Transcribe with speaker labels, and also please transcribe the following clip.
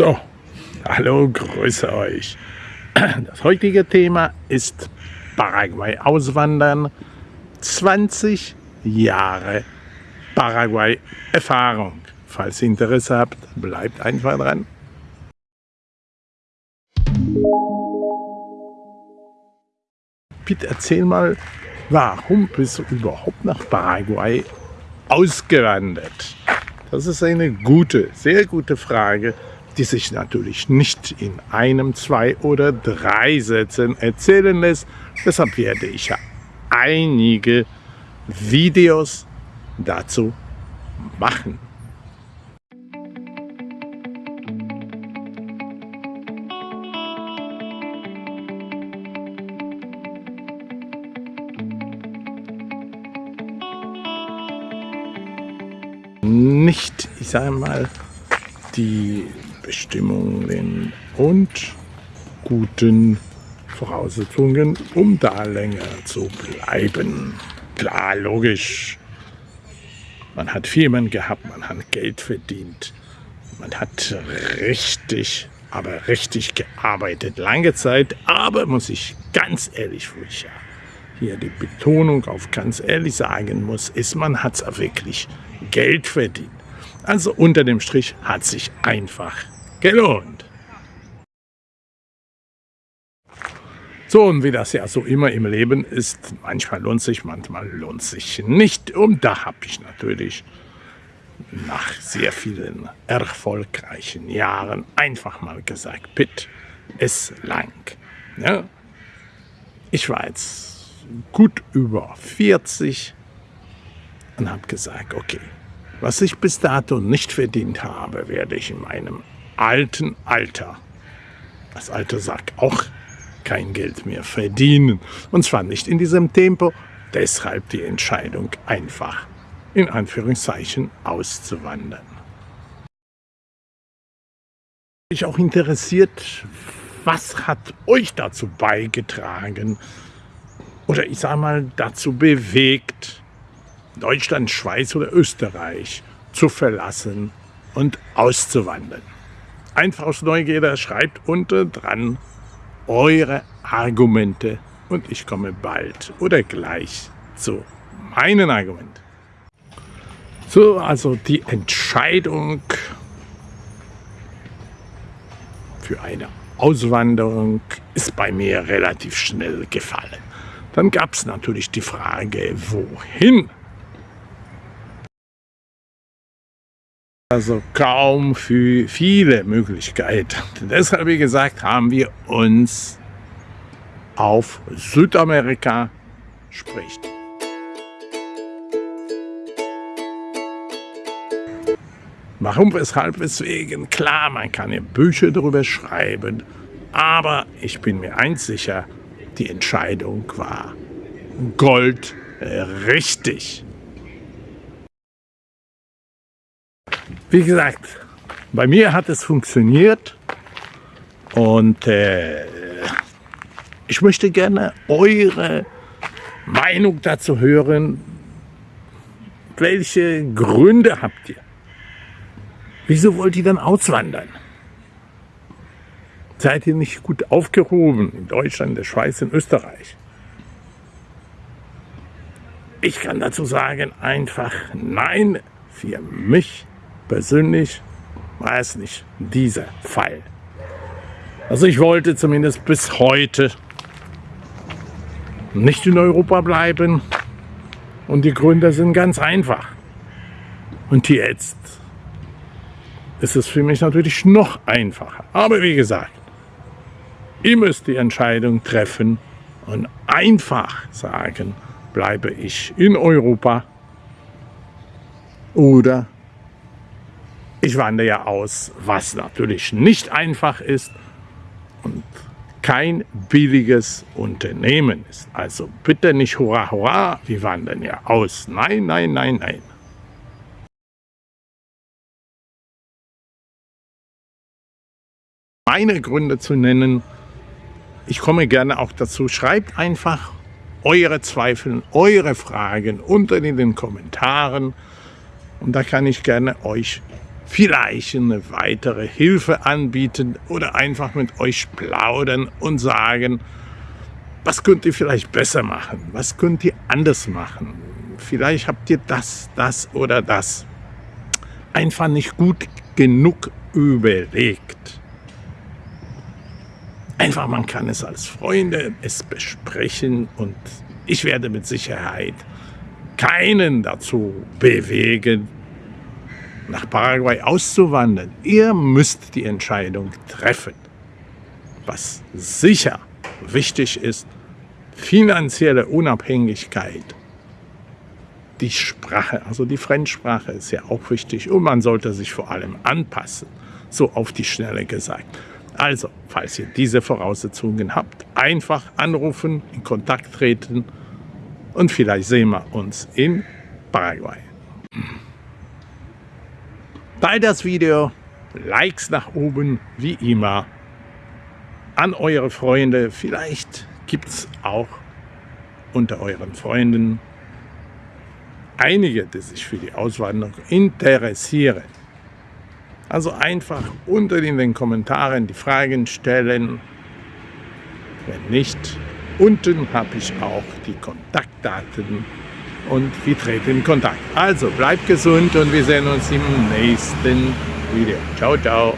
Speaker 1: So, hallo, grüße euch. Das heutige Thema ist Paraguay auswandern. 20 Jahre Paraguay Erfahrung. Falls ihr Interesse habt, bleibt einfach dran. Bitte erzähl mal, warum bist du überhaupt nach Paraguay ausgewandert? Das ist eine gute, sehr gute Frage die sich natürlich nicht in einem, zwei oder drei Sätzen erzählen lässt. Deshalb werde ich ja einige Videos dazu machen. Nicht, ich sage mal, die Bestimmungen und guten Voraussetzungen, um da länger zu bleiben. Klar, logisch. Man hat Firmen gehabt, man hat Geld verdient. Man hat richtig, aber richtig gearbeitet, lange Zeit. Aber muss ich ganz ehrlich, wo ich ja hier die Betonung auf ganz ehrlich sagen muss, ist, man hat wirklich Geld verdient. Also unter dem Strich hat sich einfach gelohnt. So, und wie das ja so immer im Leben ist, manchmal lohnt sich, manchmal lohnt sich nicht. Und da habe ich natürlich nach sehr vielen erfolgreichen Jahren einfach mal gesagt, Pitt ist lang. Ja? Ich war jetzt gut über 40 und habe gesagt, okay, was ich bis dato nicht verdient habe, werde ich in meinem alten Alter, das Alter sagt auch kein Geld mehr verdienen. Und zwar nicht in diesem Tempo, deshalb die Entscheidung einfach in Anführungszeichen auszuwandern. Mich auch interessiert, was hat euch dazu beigetragen oder ich sage mal dazu bewegt, Deutschland, Schweiz oder Österreich zu verlassen und auszuwandern. Einfach aus Neugierde schreibt unten dran eure Argumente und ich komme bald oder gleich zu meinen Argumenten. So, also die Entscheidung für eine Auswanderung ist bei mir relativ schnell gefallen. Dann gab es natürlich die Frage, wohin Also kaum für viele Möglichkeiten. Deshalb, wie gesagt, haben wir uns auf Südamerika spricht. Warum, weshalb, weswegen? Klar, man kann ja Bücher darüber schreiben, aber ich bin mir eins sicher, die Entscheidung war Gold Wie gesagt, bei mir hat es funktioniert und äh, ich möchte gerne eure Meinung dazu hören. Welche Gründe habt ihr? Wieso wollt ihr dann auswandern? Seid ihr nicht gut aufgehoben in Deutschland, in der Schweiz, in Österreich? Ich kann dazu sagen, einfach nein, für mich persönlich es nicht dieser Fall. Also ich wollte zumindest bis heute nicht in Europa bleiben. Und die Gründe sind ganz einfach. Und jetzt ist es für mich natürlich noch einfacher. Aber wie gesagt, ihr müsst die Entscheidung treffen und einfach sagen, bleibe ich in Europa oder ich wandere ja aus, was natürlich nicht einfach ist und kein billiges Unternehmen ist. Also bitte nicht hurra, hurra, wir wandern ja aus. Nein, nein, nein, nein. Meine Gründe zu nennen, ich komme gerne auch dazu, schreibt einfach eure Zweifel, eure Fragen unter in den Kommentaren und da kann ich gerne euch vielleicht eine weitere Hilfe anbieten oder einfach mit euch plaudern und sagen, was könnt ihr vielleicht besser machen, was könnt ihr anders machen. Vielleicht habt ihr das, das oder das einfach nicht gut genug überlegt. Einfach, man kann es als Freunde es besprechen und ich werde mit Sicherheit keinen dazu bewegen, nach Paraguay auszuwandern. Ihr müsst die Entscheidung treffen. Was sicher wichtig ist, finanzielle Unabhängigkeit. Die Sprache, also die Fremdsprache ist ja auch wichtig und man sollte sich vor allem anpassen, so auf die Schnelle gesagt. Also, falls ihr diese Voraussetzungen habt, einfach anrufen, in Kontakt treten und vielleicht sehen wir uns in Paraguay. Teilt das Video, Likes nach oben, wie immer, an eure Freunde. Vielleicht gibt es auch unter euren Freunden einige, die sich für die Auswanderung interessieren. Also einfach unter in den Kommentaren die Fragen stellen. Wenn nicht, unten habe ich auch die Kontaktdaten und wir treten in Kontakt. Also bleibt gesund und wir sehen uns im nächsten Video. Ciao, ciao.